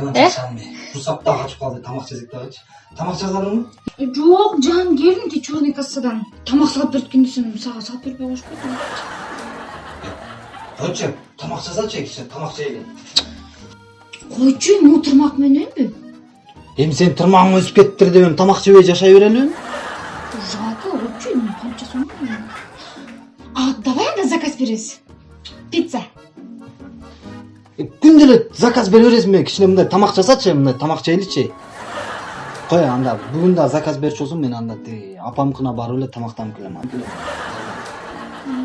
дагы качып калды тамак жесек дагычы тамак жазарыңбы жок жан келдим тиги черный кассадан тамак сагат берет экен десем сага сагат бербей коюшпайбы койчу тамак жазачы кичине тамак жейли койчу могу тырмак мененби эми сенин тырмагың өсүп кетиптир деп эми тамак жебей жашай берелиби жалко койчу эми кантип жасайм а давай анда заказ беребиз пицца күндө эле заказ бере бересиңби кичине мындай тамак жасачы мындай тамак жейличи кой анда бүгүн дагы заказ берчү болсоң мен анда тиги апамкына барып эле тамактанып келем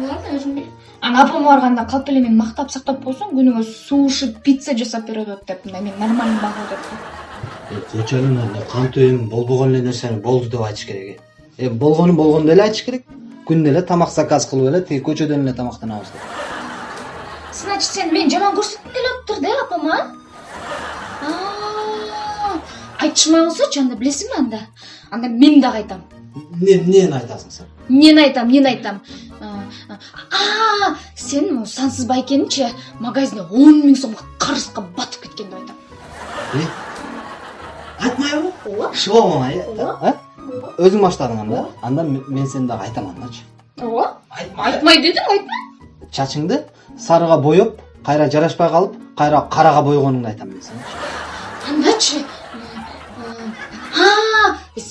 ладно өзүм ана апама барганда калп эле мени мактап сактап койсоң күнүгө суши пицца жасап берип атат деп мындай мен нормальный бага деп. Койчу эле кантип эми болбогон эле нерсени болду деп айтыш керек э эми болгонун болгондой эле айтыш керек. Күндө эле тамак заказ кылып эле тиги көчөдөн эле тамактанабыз деп значит сен мени жаман көрсөткүң келип атыптыр да апама айтышмай болсочу анда билесиңби анда анда мен дагы айтам эмнени айтасың сен эмнени айтам эмнени айтам а сен сансыз байкеничи магазинде он миң сомго карызга батып кеткен деп айтам айтмайбы ооба шыбалмай э өзүң баштадың анда анда мен сени дагы айтам андачы ооба айтмай айтмай дедим айтма чачыңды сарыга боеп кайра жарашпай калып кайра карага бойгонуңду айтам мен сеничи андачы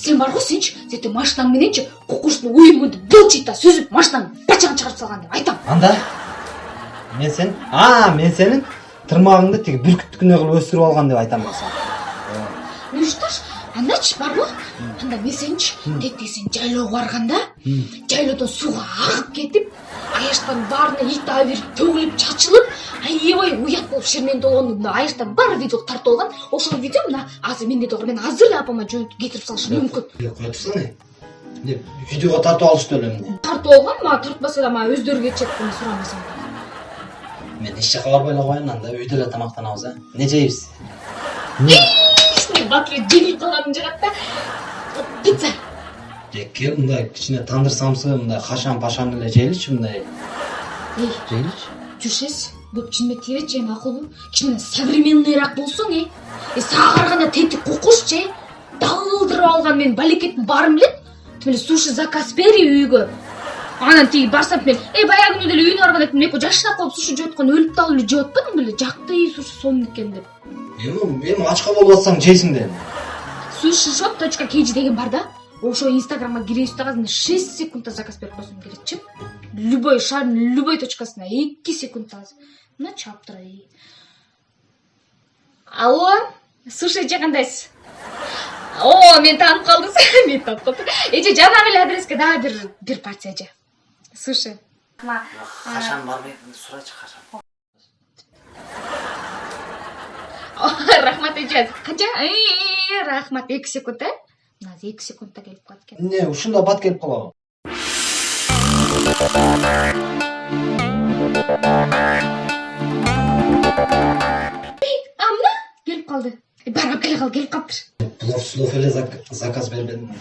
сен бар го сенчи. Тетиги машинаң мененчи кукушдун уюмунду былчыйт да сүзүп машинаңдын бачагын чыгарып салган деп айтам. Анда мен сен а мен сенин тырмагыңды тиги бүркүттүкүндөй кылып өстүрүп алган деп айтам мен сага ну что ж андачы барбы анда мен сеничи тетиги сен жайлоого барганда жайлоодон сууга агып кетип аяштан баарына ит абийирип төгүлүп чачылып аябай уят болуп шермендүү болгону мына аяштан баары видео тартып алган. Ошол видео мына азыр менде да бар мен азыр эле апама жөнөтүп кетирип салышым мүмкүн. кое турсаң эмне видеого тартып алышты эмне тартып алган мага тартпаса да мага өздөрү кетишет мен сурамасам. Мен эч жака барбай эле коеюн анда үйдө эле тамактанабыз э? Эмне жейбиз батыр жеңилип калганым жагат да пицца кел мындай кичине тандыр самсы мындай кашан пашан эле жейличи мындай? Эй жейличи? жүрүшесиз көп чынымен тийбечи эми акылбы кичине современныйраак болсоң э? Э сага караганда тетик кукушчу э далдырып алган менин балекеттин баарым билет тим эле суши заказ бери үйгө анан тиги барсам мен э баягы күнү деле үйүнө барганда тим экөө жашынап калып суши жеп атканда өлүп дагы эле жеп атпадың беле жакты суши сонун экен деп эми эми ачка болуп атсаң жейсиң да эми суши шоп точка kg деген бар да. Ошо инстаграмга киресиз дагы шесть секундда заказ берип койсоң келетчи любой шаардын любой точкасына эки секундта азыр мына чаптыра алло сушичи кандайсыз? О мени таанып калдыңыз мени таанып калыптыр эже жанагы эле адреске дагы бир бир порция эже суши качан барбай сурачы качан рахмат эже канча рахмат эки секунд э? Мына азыр эки секундта келип калат экен эмне ушунда бат келип калабы а мына келип калды бара келе кал келип калыптыр плов слов эле заказ бербедим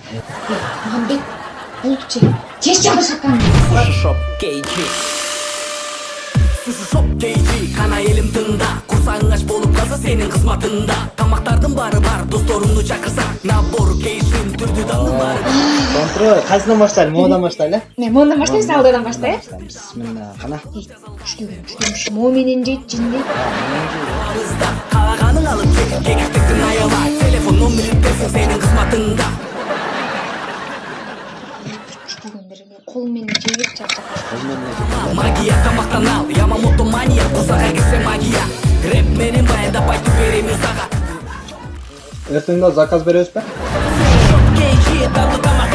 мамбет болупчу тез жаба шакан Шоп кейджи Суши шоп кейджи кана элим тыңда курсагың ач болуп калса сенин кызматыңда тамактардын баары бар досторуңду чакырсаң набор кейшин түрдүү дандын баары контроль кайсынан баштайлы модан баштайлы э мен мондан баштайбыз алдыдан баштай бисмилла мо менен жейт жиндей Арызда кааганың алып кекиктиктин аябай телефон номерин берсең сенин кызматыңда менен жей берчи чарчап магия тамактан ал ямамото мания курсага кирсе магия. Рэп менен баяндап айтып беремин сага эртең да? Заказ беребизби шоп кейджи дандуу тамак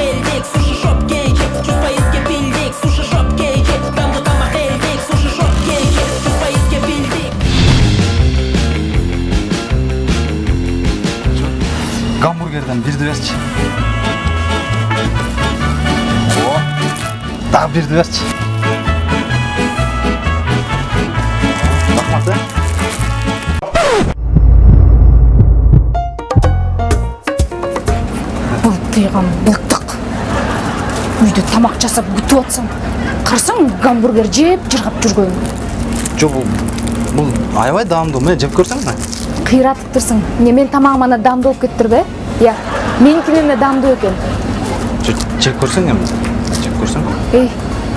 дагы бирди берчи рахмат былтыйган былтык үйдө тамак жасап күтүп атсаң карасаң гамбургер жеп жыргап жүргөн жок бул бул аябай даамдуу мына жеп көрсөң мына кыйратыптырсың эмне менин тамагым анда даамдуу болуп кетиптирби иә меникинен да экен жеп көрсөң эми жеп көрсөң эй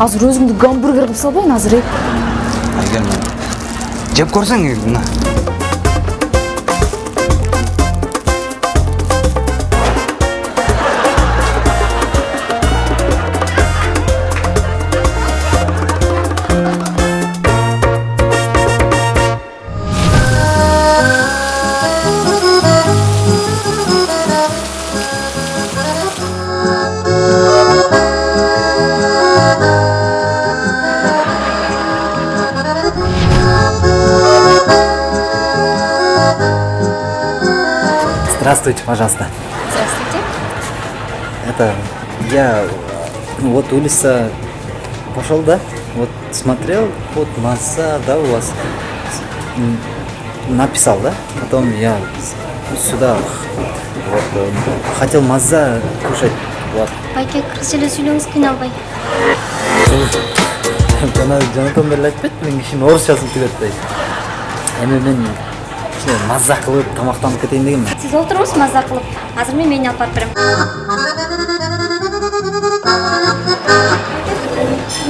азыр өзүңдү гамбургер кылып салбайын азыр эй. Айгерим жеп көрсөң мына. Здравствуйте, пожалуйста. здравствуйте Это я ну, вот улица пошел, да? Вот смотрел, вот масса, да, у вас написал, да? Потом я сюда вот э, хотел маза кушать. Вот. байке кыргызча эле сүйлөңүз кыйналбай жана жанатан эле айтпайт мен кишинин орусчасын түгөт дейт эми мен кичине маза кылып тамактанып кетейин дегенмин сиз олтуруңуз маза кылып азыр мен мени алып барып берем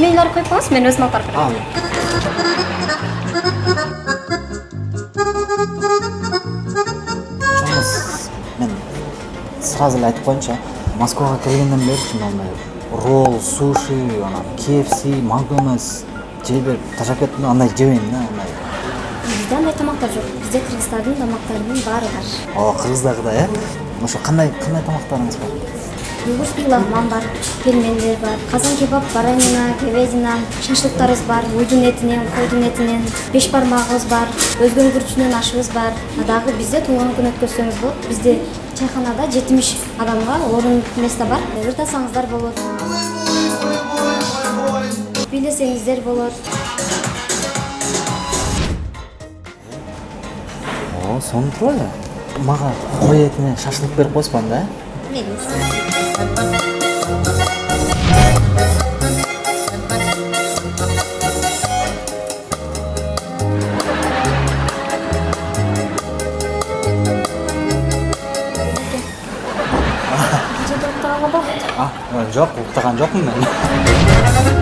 мени коюп коюңуз мен өзүм алып барып берем А, Чоңуз мен сразу айтып коеюнчу москвага келгенден бери мындай ролл суши анан kfc макдональдс жей берип ташап кеттим да андай жебейм да андай. Бизде андай тамактар жок бизде кыргыздардын тамактарынын баары бар о кыргыздагыдай э ошо кандай кандай тамактарыңыз бар югурский лагман бар пельмендер бар казан кебаб баранина говядина шашлыктарыбыз бар уйдун этинен койдун этинен беш бармагыбыз бар өзгөнүн күрүчүнөн ашыбыз бар а дагы бизде туулган күн өткөзсөңүз болот бизде чайханада жетимиш адамга орун место бар ырдасаңыздар болот бийлесеңиздер болот о сонун эле мага кой этинен шашлык берип койсуңар да жок уктаган жокмун мен